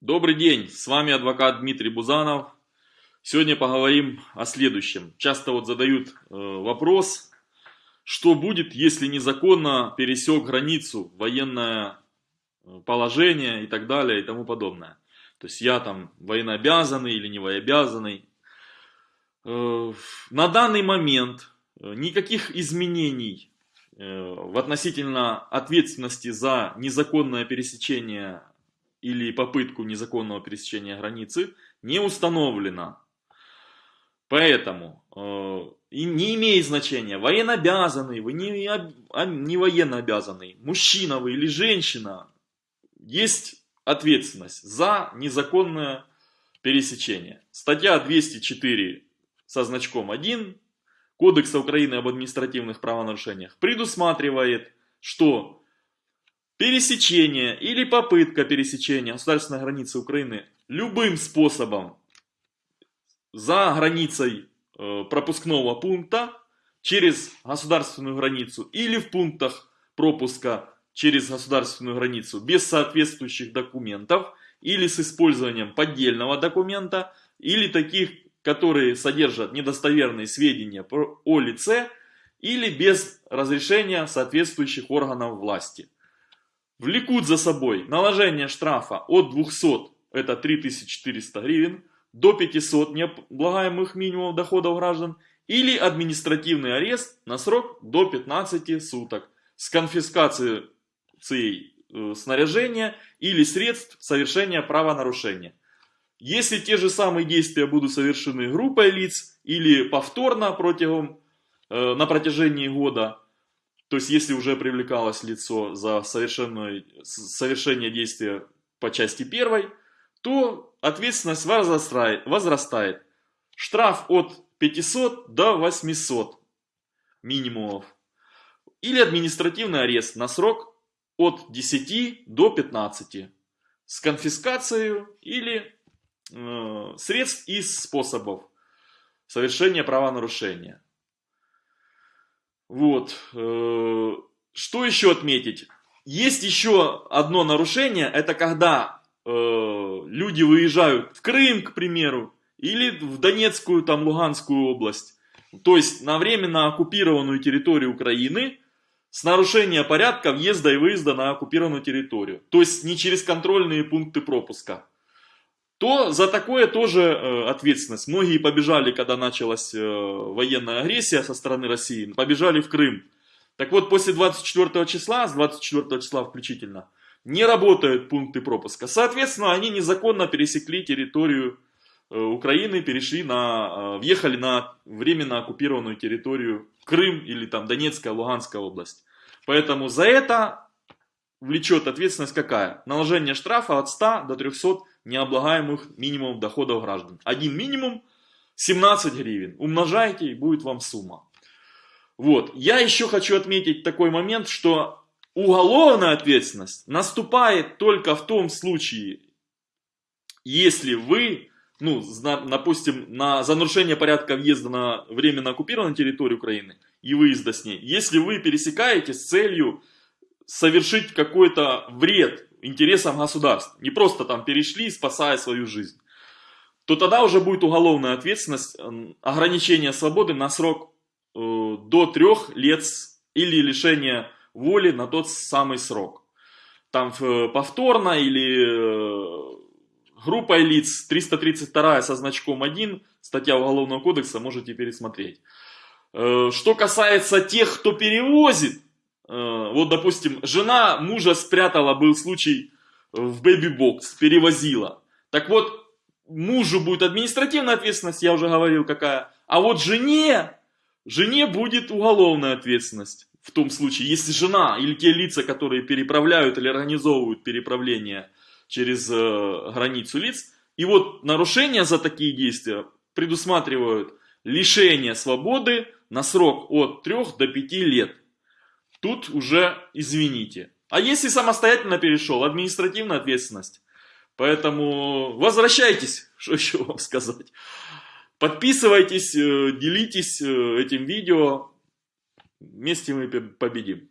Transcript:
Добрый день, с вами адвокат Дмитрий Бузанов. Сегодня поговорим о следующем. Часто вот задают э, вопрос, что будет, если незаконно пересек границу, военное э, положение и так далее и тому подобное. То есть я там военнообязанный или не военнообязанный. Э, на данный момент никаких изменений в относительно ответственности за незаконное пересечение или попытку незаконного пересечения границы не установлено. Поэтому э, не имеет значения, военнообязанный вы, не, а, не военнообязанный, мужчина вы или женщина, есть ответственность за незаконное пересечение. Статья 204 со значком 1 Кодекса Украины об административных правонарушениях предусматривает, что пересечение или попытка пересечения государственной границы Украины любым способом за границей э, пропускного пункта через государственную границу или в пунктах пропуска через государственную границу без соответствующих документов или с использованием поддельного документа или таких, которые содержат недостоверные сведения о лице или без разрешения соответствующих органов власти влекут за собой наложение штрафа от 200, это 3400 гривен, до 500 необлагаемых минимумов доходов граждан или административный арест на срок до 15 суток с конфискацией э, снаряжения или средств совершения правонарушения. Если те же самые действия будут совершены группой лиц или повторно протягом, э, на протяжении года, то есть, если уже привлекалось лицо за совершение действия по части первой, то ответственность возрастает. возрастает. Штраф от 500 до 800 минимумов. Или административный арест на срок от 10 до 15 с конфискацией или э, средств и способов совершения правонарушения. Вот. Э, что еще отметить? Есть еще одно нарушение, это когда э, люди выезжают в Крым, к примеру, или в Донецкую, там, Луганскую область. То есть на временно оккупированную территорию Украины с нарушения порядка въезда и выезда на оккупированную территорию. То есть не через контрольные пункты пропуска то за такое тоже э, ответственность. Многие побежали, когда началась э, военная агрессия со стороны России, побежали в Крым. Так вот, после 24 числа, с 24 числа включительно, не работают пункты пропуска. Соответственно, они незаконно пересекли территорию э, Украины, перешли на, въехали на временно оккупированную территорию Крым или там Донецкая, Луганская область. Поэтому за это влечет ответственность какая? Наложение штрафа от 100 до 300 необлагаемых минимумов доходов граждан. Один минимум 17 гривен. Умножайте и будет вам сумма. Вот. Я еще хочу отметить такой момент, что уголовная ответственность наступает только в том случае, если вы, ну, допустим, на, за нарушение порядка въезда на временно оккупированную территорию Украины и выезда с ней, если вы пересекаете с целью совершить какой-то вред интересам государства, не просто там перешли, спасая свою жизнь, то тогда уже будет уголовная ответственность, ограничение свободы на срок э, до трех лет или лишение воли на тот самый срок. Там э, повторно или э, группой лиц 332 со значком 1, статья Уголовного кодекса, можете пересмотреть. Э, что касается тех, кто перевозит, вот, допустим, жена мужа спрятала, был случай, в бэби-бокс, перевозила. Так вот, мужу будет административная ответственность, я уже говорил какая, а вот жене, жене будет уголовная ответственность. В том случае, если жена или те лица, которые переправляют или организовывают переправление через э, границу лиц, и вот нарушения за такие действия предусматривают лишение свободы на срок от 3 до 5 лет. Тут уже извините. А если самостоятельно перешел, административная ответственность. Поэтому возвращайтесь, что еще вам сказать. Подписывайтесь, э, делитесь э, этим видео. Вместе мы победим.